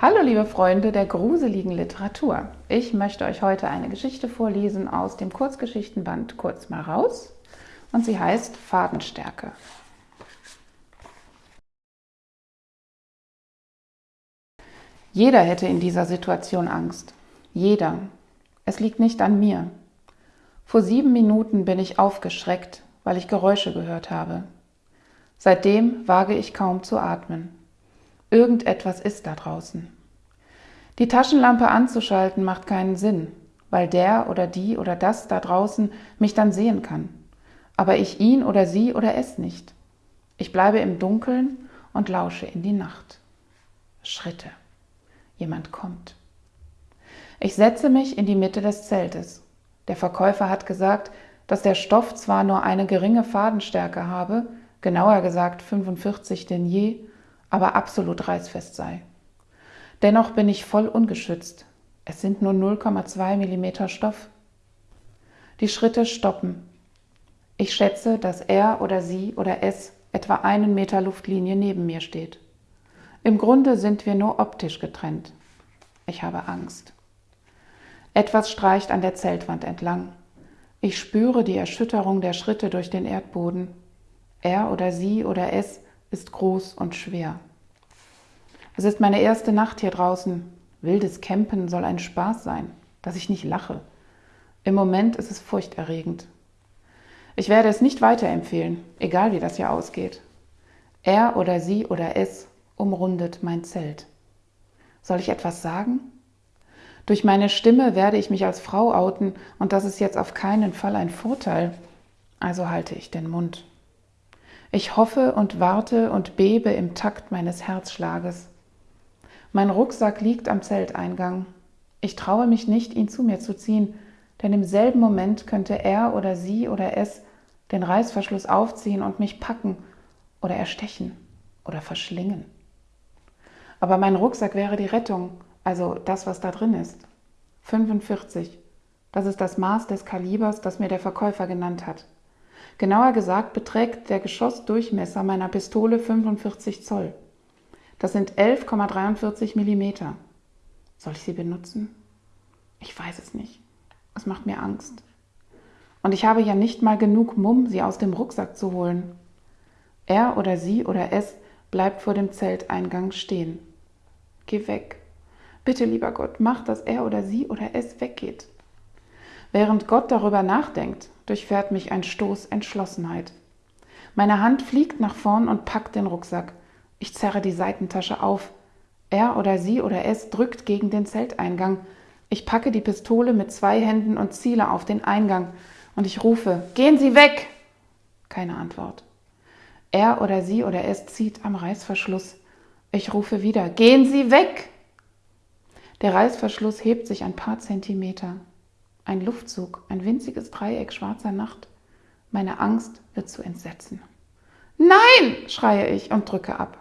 Hallo liebe Freunde der gruseligen Literatur. Ich möchte euch heute eine Geschichte vorlesen aus dem Kurzgeschichtenband Kurz mal raus und sie heißt Fadenstärke. Jeder hätte in dieser Situation Angst. Jeder. Es liegt nicht an mir. Vor sieben Minuten bin ich aufgeschreckt, weil ich Geräusche gehört habe. Seitdem wage ich kaum zu atmen. Irgendetwas ist da draußen. Die Taschenlampe anzuschalten macht keinen Sinn, weil der oder die oder das da draußen mich dann sehen kann. Aber ich ihn oder sie oder es nicht. Ich bleibe im Dunkeln und lausche in die Nacht. Schritte. Jemand kommt. Ich setze mich in die Mitte des Zeltes. Der Verkäufer hat gesagt, dass der Stoff zwar nur eine geringe Fadenstärke habe, genauer gesagt 45 Denier, aber absolut reißfest sei. Dennoch bin ich voll ungeschützt. Es sind nur 0,2 mm Stoff. Die Schritte stoppen. Ich schätze, dass er oder sie oder es etwa einen Meter Luftlinie neben mir steht. Im Grunde sind wir nur optisch getrennt. Ich habe Angst. Etwas streicht an der Zeltwand entlang. Ich spüre die Erschütterung der Schritte durch den Erdboden. Er oder sie oder es ist groß und schwer. Es ist meine erste Nacht hier draußen. Wildes Campen soll ein Spaß sein, dass ich nicht lache. Im Moment ist es furchterregend. Ich werde es nicht weiterempfehlen, egal wie das hier ausgeht. Er oder sie oder es umrundet mein Zelt. Soll ich etwas sagen? Durch meine Stimme werde ich mich als Frau outen und das ist jetzt auf keinen Fall ein Vorteil. Also halte ich den Mund. Ich hoffe und warte und bebe im Takt meines Herzschlages. Mein Rucksack liegt am Zelteingang. Ich traue mich nicht, ihn zu mir zu ziehen, denn im selben Moment könnte er oder sie oder es den Reißverschluss aufziehen und mich packen oder erstechen oder verschlingen. Aber mein Rucksack wäre die Rettung, also das, was da drin ist. 45. Das ist das Maß des Kalibers, das mir der Verkäufer genannt hat. Genauer gesagt beträgt der Geschossdurchmesser meiner Pistole 45 Zoll. Das sind 11,43 Millimeter. Soll ich sie benutzen? Ich weiß es nicht. Es macht mir Angst. Und ich habe ja nicht mal genug Mumm, sie aus dem Rucksack zu holen. Er oder sie oder es bleibt vor dem Zelteingang stehen. Geh weg. Bitte, lieber Gott, mach, dass er oder sie oder es weggeht. Während Gott darüber nachdenkt, durchfährt mich ein Stoß Entschlossenheit. Meine Hand fliegt nach vorn und packt den Rucksack. Ich zerre die Seitentasche auf. Er oder sie oder es drückt gegen den Zelteingang. Ich packe die Pistole mit zwei Händen und ziele auf den Eingang. Und ich rufe, gehen Sie weg! Keine Antwort. Er oder sie oder es zieht am Reißverschluss. Ich rufe wieder, gehen Sie weg! Der Reißverschluss hebt sich ein paar Zentimeter. Ein Luftzug, ein winziges Dreieck schwarzer Nacht. Meine Angst wird zu Entsetzen. Nein! schreie ich und drücke ab.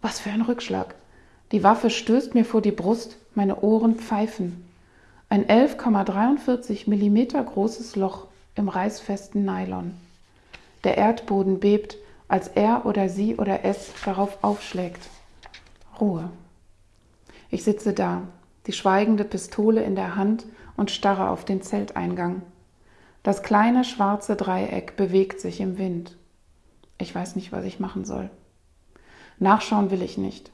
Was für ein Rückschlag. Die Waffe stößt mir vor die Brust, meine Ohren pfeifen. Ein 11,43 Millimeter großes Loch im reißfesten Nylon. Der Erdboden bebt, als er oder sie oder es darauf aufschlägt. Ruhe. Ich sitze da, die schweigende Pistole in der Hand und starre auf den Zelteingang. Das kleine schwarze Dreieck bewegt sich im Wind. Ich weiß nicht, was ich machen soll. Nachschauen will ich nicht.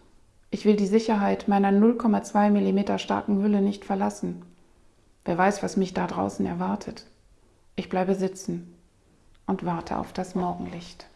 Ich will die Sicherheit meiner 0,2 mm starken Hülle nicht verlassen. Wer weiß, was mich da draußen erwartet. Ich bleibe sitzen und warte auf das Morgenlicht.